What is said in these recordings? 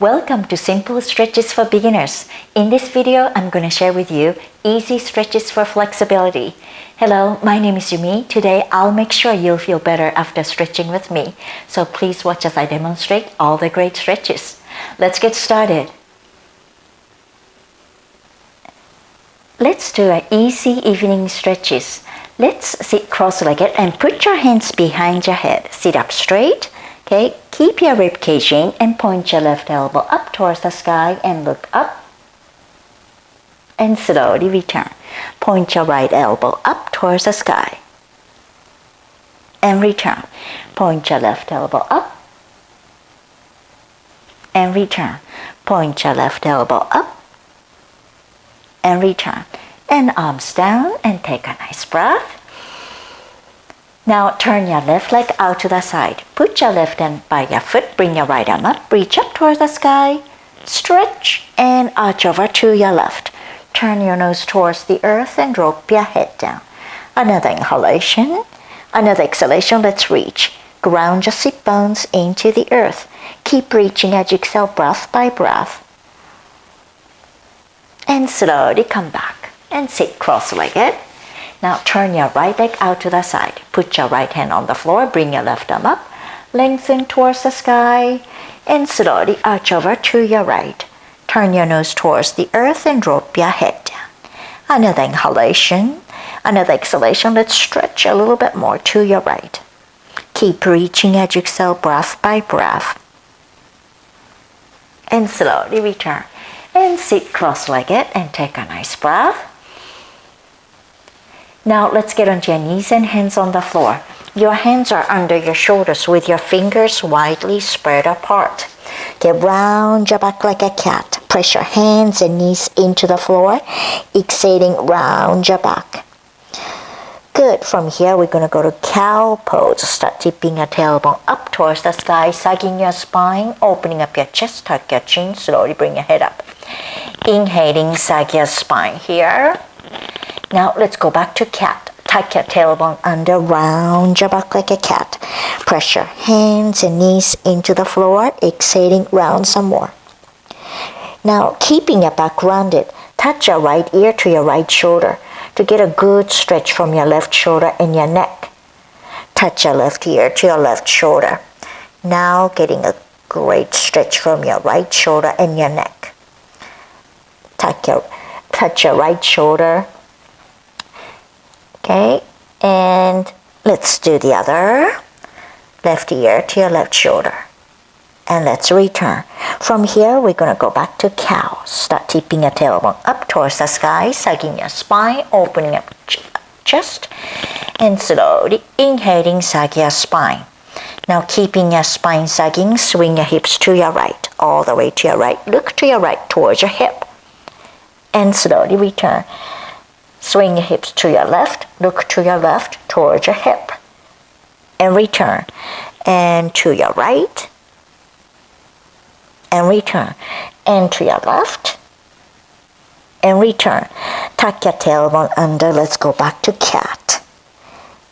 Welcome to Simple Stretches for Beginners. In this video, I'm going to share with you easy stretches for flexibility. Hello, my name is Yumi. Today, I'll make sure you'll feel better after stretching with me. So please watch as I demonstrate all the great stretches. Let's get started. Let's do an easy evening stretches. Let's sit cross-legged and put your hands behind your head. Sit up straight. Okay, keep your rib in and point your left elbow up towards the sky and look up. And slowly return. Point your right elbow up towards the sky. And return. Point your left elbow up. And return. Point your left elbow up. And return. And arms down and take a nice breath. Now turn your left leg out to the side. Put your left hand by your foot, bring your right arm up, reach up towards the sky, stretch and arch over to your left. Turn your nose towards the earth and drop your head down. Another inhalation, another exhalation, let's reach. Ground your sit bones into the earth. Keep reaching as you exhale breath by breath. And slowly come back and sit cross-legged. Now turn your right leg out to the side. Put your right hand on the floor, bring your left arm up, lengthen towards the sky, and slowly arch over to your right. Turn your nose towards the earth and drop your head down. Another inhalation, another exhalation. Let's stretch a little bit more to your right. Keep reaching as you exhale breath by breath. And slowly return. And sit cross-legged and take a nice breath. Now let's get onto your knees and hands on the floor. Your hands are under your shoulders with your fingers widely spread apart. Get round your back like a cat. Press your hands and knees into the floor, exhaling round your back. Good. From here, we're going to go to cow pose. Start tipping your tailbone up towards the sky, sagging your spine, opening up your chest, tuck your chin, slowly bring your head up. Inhaling, sag your spine here. Now let's go back to cat. Tuck your tailbone under, round your back like a cat. Press your hands and knees into the floor, exhaling round some more. Now keeping your back rounded, touch your right ear to your right shoulder to get a good stretch from your left shoulder and your neck. Touch your left ear to your left shoulder. Now getting a great stretch from your right shoulder and your neck. Touch your, touch your right shoulder Okay, and let's do the other. Left ear to your left shoulder. And let's return. From here, we're going to go back to cow. Start tipping your tailbone up towards the sky, sagging your spine, opening up chest, and slowly inhaling, sag your spine. Now keeping your spine sagging, swing your hips to your right, all the way to your right. Look to your right towards your hip. And slowly return. Swing your hips to your left, look to your left towards your hip. And return. And to your right. And return. And to your left. And return. Tuck your tailbone under. Let's go back to cat.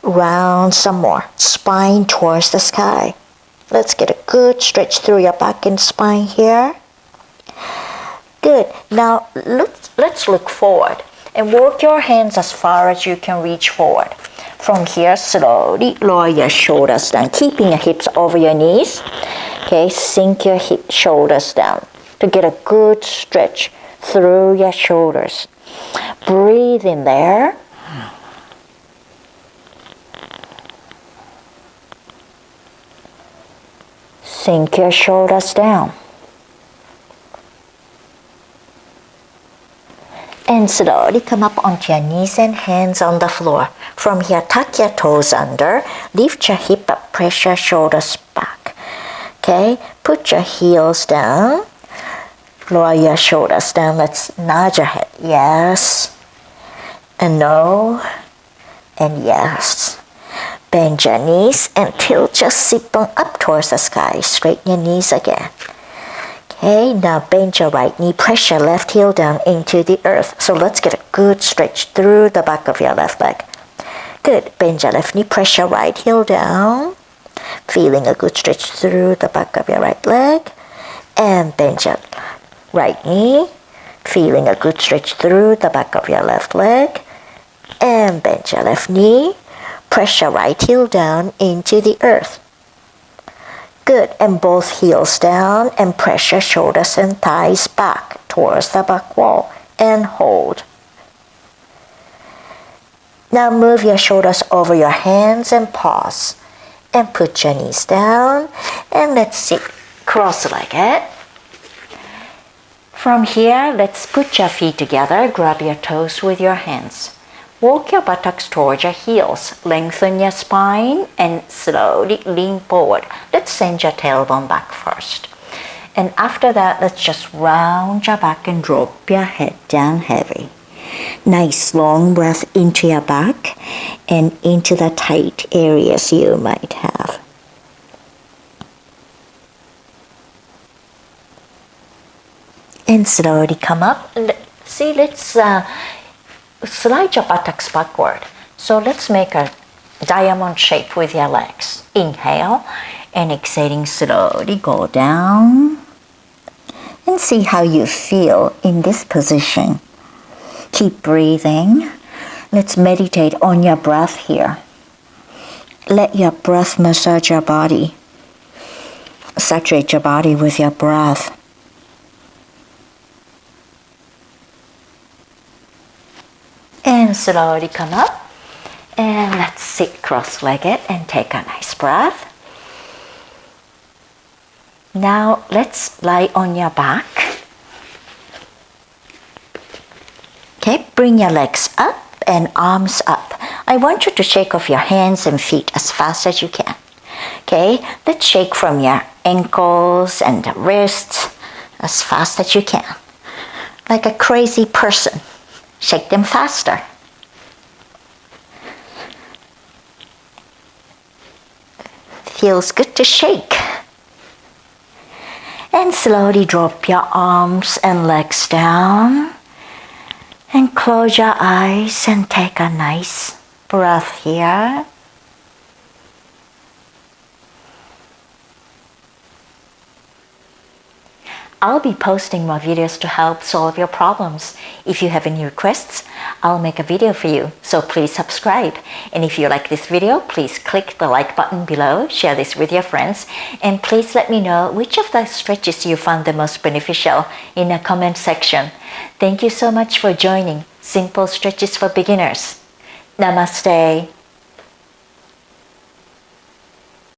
Round some more. Spine towards the sky. Let's get a good stretch through your back and spine here. Good. Now let's, let's look forward and work your hands as far as you can reach forward. From here, slowly lower your shoulders down, keeping your hips over your knees. Okay, sink your hip shoulders down to get a good stretch through your shoulders. Breathe in there. Sink your shoulders down. And slowly come up onto your knees and hands on the floor. From here, tuck your toes under, lift your hip up, press your shoulders back. Okay, put your heels down, lower your shoulders down. Let's nod your head. Yes, and no, and yes. Bend your knees and tilt your sit bone up towards the sky. Straighten your knees again. Now bend your right knee, press your left heel down into the earth. So let's get a good stretch through the back of your left leg. Good, bend your left knee, press your right heel down. Feeling a good stretch through the back of your right leg. and bend your right knee, feeling a good stretch through the back of your left leg, and bend your left knee, press your right heel down into the earth. Good, and both heels down and press your shoulders and thighs back towards the back wall and hold. Now move your shoulders over your hands and pause. And put your knees down and let's sit cross-legged. From here, let's put your feet together, grab your toes with your hands. Walk your buttocks towards your heels. Lengthen your spine and slowly lean forward. Let's send your tailbone back first. And after that, let's just round your back and drop your head down heavy. Nice long breath into your back and into the tight areas you might have. And slowly come up. See, let's uh, slide your buttocks backward. So let's make a diamond shape with your legs. Inhale and exhaling slowly go down and see how you feel in this position. Keep breathing. Let's meditate on your breath here. Let your breath massage your body. Saturate your body with your breath. And slowly come up. And let's sit cross-legged and take a nice breath. Now let's lie on your back Okay, bring your legs up and arms up. I want you to shake off your hands and feet as fast as you can. Okay, let's shake from your ankles and the wrists as fast as you can. Like a crazy person. Shake them faster. Feels good to shake. And slowly drop your arms and legs down. And close your eyes and take a nice breath here. I'll be posting more videos to help solve your problems. If you have any requests, I'll make a video for you, so please subscribe. And if you like this video, please click the like button below, share this with your friends, and please let me know which of the stretches you found the most beneficial in the comment section. Thank you so much for joining Simple Stretches for Beginners. Namaste.